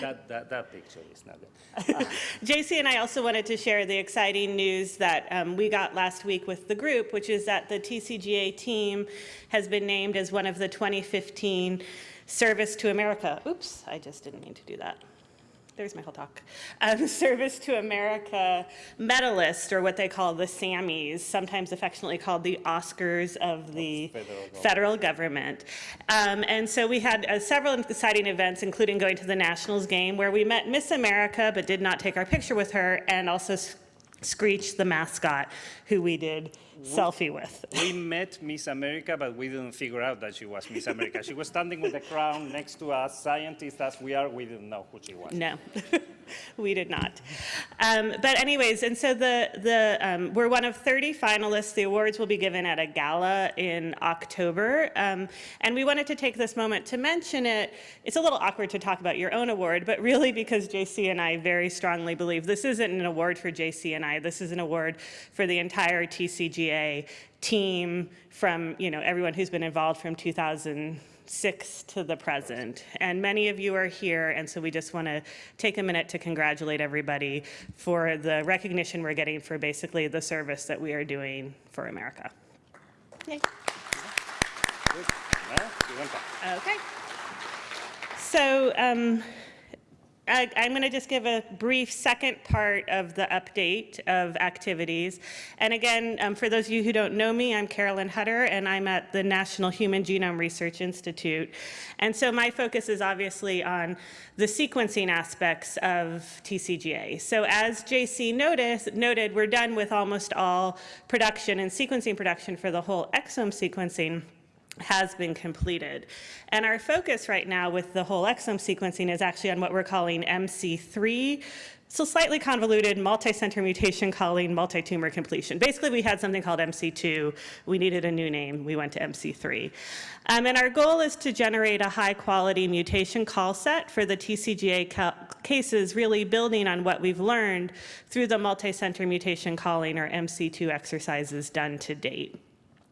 that, that, that picture is not good. JC and I also wanted to share the exciting news that um, we got last week with the group, which is that the TCGA team has been named as one of the 2015 Service to America. Oops, I just didn't mean to do that. There's my whole talk. Um, Service to America medalist, or what they call the Sammies, sometimes affectionately called the Oscars of the federal government. federal government. Um, and so we had uh, several exciting events, including going to the Nationals game, where we met Miss America, but did not take our picture with her, and also Screech, the mascot, who we did selfie with. We met Miss America, but we didn't figure out that she was Miss America. She was standing with the crown next to us, scientists as we are, we didn't know who she was. No, we did not. Um, but anyways, and so the, the, um, we're one of 30 finalists. The awards will be given at a gala in October. Um, and we wanted to take this moment to mention it. It's a little awkward to talk about your own award, but really because JC and I very strongly believe this isn't an award for JC and I. This is an award for the entire TCGA team from, you know, everyone who's been involved from 2006 to the present. And many of you are here, and so we just want to take a minute to congratulate everybody for the recognition we're getting for basically the service that we are doing for America. Yay. Good. Well, you went back. Okay. So um, I, I'm going to just give a brief second part of the update of activities. And again, um, for those of you who don't know me, I'm Carolyn Hutter, and I'm at the National Human Genome Research Institute. And so my focus is obviously on the sequencing aspects of TCGA. So as JC noticed, noted, we're done with almost all production and sequencing production for the whole exome sequencing has been completed. And our focus right now with the whole exome sequencing is actually on what we're calling MC3, so slightly convoluted multi-center mutation calling multi-tumor completion. Basically, we had something called MC2. We needed a new name. We went to MC3. Um, and our goal is to generate a high-quality mutation call set for the TCGA ca cases, really building on what we've learned through the multi-center mutation calling, or MC2 exercises done to date.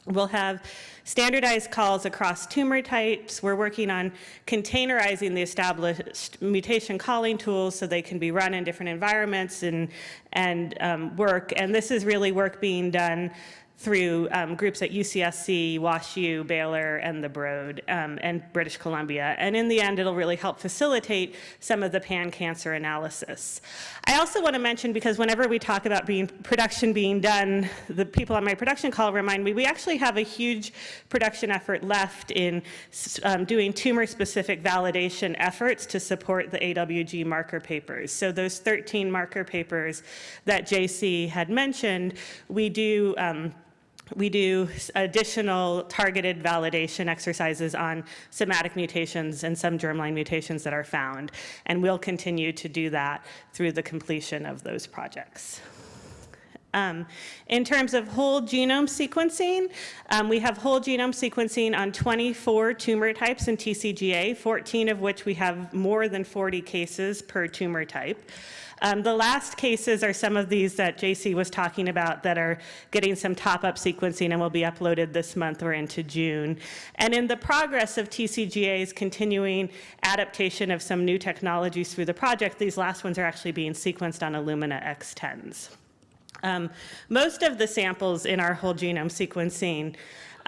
We'll have standardized calls across tumor types. We're working on containerizing the established mutation calling tools so they can be run in different environments and, and um, work. And this is really work being done through um, groups at UCSC, WashU, Baylor, and the Broad, um, and British Columbia. And in the end, it'll really help facilitate some of the pan-cancer analysis. I also want to mention, because whenever we talk about being production being done, the people on my production call remind me, we actually have a huge production effort left in um, doing tumor-specific validation efforts to support the AWG marker papers. So those 13 marker papers that JC had mentioned, we do um, we do additional targeted validation exercises on somatic mutations and some germline mutations that are found. And we'll continue to do that through the completion of those projects. Um, in terms of whole genome sequencing, um, we have whole genome sequencing on 24 tumor types in TCGA, 14 of which we have more than 40 cases per tumor type. Um, the last cases are some of these that JC was talking about that are getting some top-up sequencing and will be uploaded this month or into June. And in the progress of TCGA's continuing adaptation of some new technologies through the project, these last ones are actually being sequenced on Illumina X10s. Um, most of the samples in our whole genome sequencing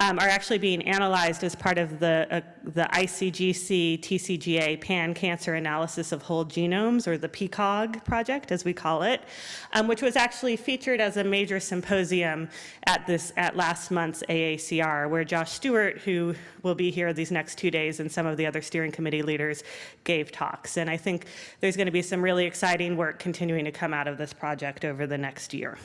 um, are actually being analyzed as part of the, uh, the ICGC TCGA pan-cancer analysis of whole genomes, or the PCAWG project, as we call it, um, which was actually featured as a major symposium at, this, at last month's AACR, where Josh Stuart, who will be here these next two days, and some of the other steering committee leaders gave talks. And I think there's going to be some really exciting work continuing to come out of this project over the next year.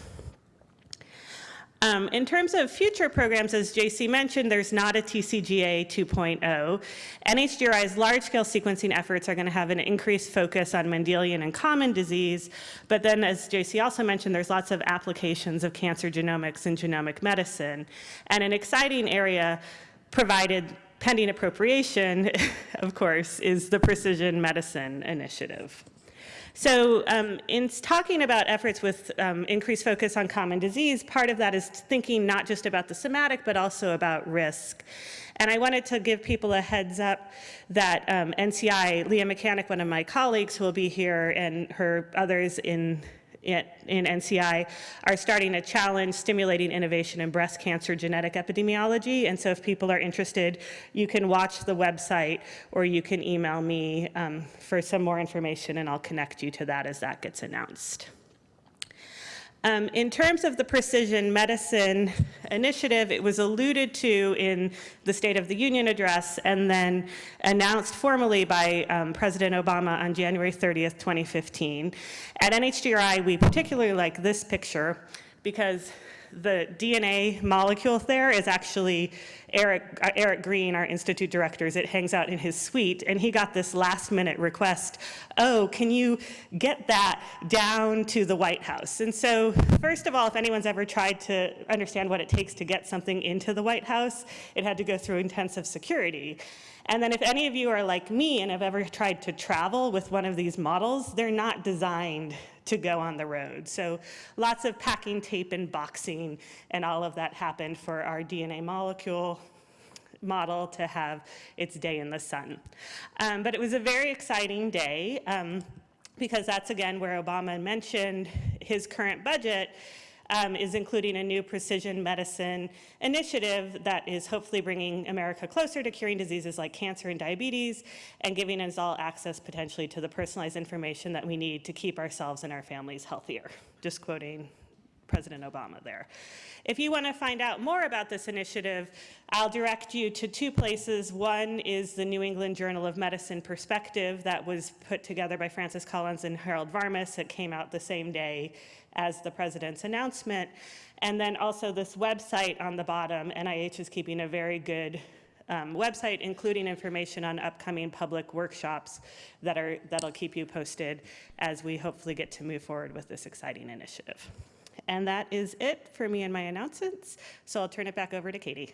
Um, in terms of future programs, as JC mentioned, there's not a TCGA 2.0. NHGRI's large-scale sequencing efforts are going to have an increased focus on Mendelian and common disease, but then as JC also mentioned, there's lots of applications of cancer genomics and genomic medicine. And an exciting area provided pending appropriation, of course, is the Precision Medicine Initiative. So um, in talking about efforts with um, increased focus on common disease, part of that is thinking not just about the somatic, but also about risk. And I wanted to give people a heads up that um, NCI, Leah Mechanic, one of my colleagues who will be here, and her others in in NCI are starting a challenge stimulating innovation in breast cancer genetic epidemiology. And so if people are interested, you can watch the website or you can email me um, for some more information and I'll connect you to that as that gets announced. Um, in terms of the precision medicine initiative, it was alluded to in the State of the Union address and then announced formally by um, President Obama on January 30th, 2015. At NHGRI, we particularly like this picture because the DNA molecule there is actually Eric, uh, Eric Green, our institute directors. it hangs out in his suite, and he got this last minute request, oh, can you get that down to the White House? And so, first of all, if anyone's ever tried to understand what it takes to get something into the White House, it had to go through intensive security. And then if any of you are like me and have ever tried to travel with one of these models, they're not designed to go on the road. So lots of packing tape and boxing and all of that happened for our DNA molecule model to have its day in the sun. Um, but it was a very exciting day um, because that's again where Obama mentioned his current budget um, is including a new precision medicine initiative that is hopefully bringing America closer to curing diseases like cancer and diabetes and giving us all access potentially to the personalized information that we need to keep ourselves and our families healthier. Just quoting President Obama there. If you want to find out more about this initiative, I'll direct you to two places. One is the New England Journal of Medicine Perspective that was put together by Francis Collins and Harold Varmus. It came out the same day as the president's announcement. And then also this website on the bottom, NIH is keeping a very good um, website, including information on upcoming public workshops that are, that'll keep you posted as we hopefully get to move forward with this exciting initiative. And that is it for me and my announcements. So I'll turn it back over to Katie.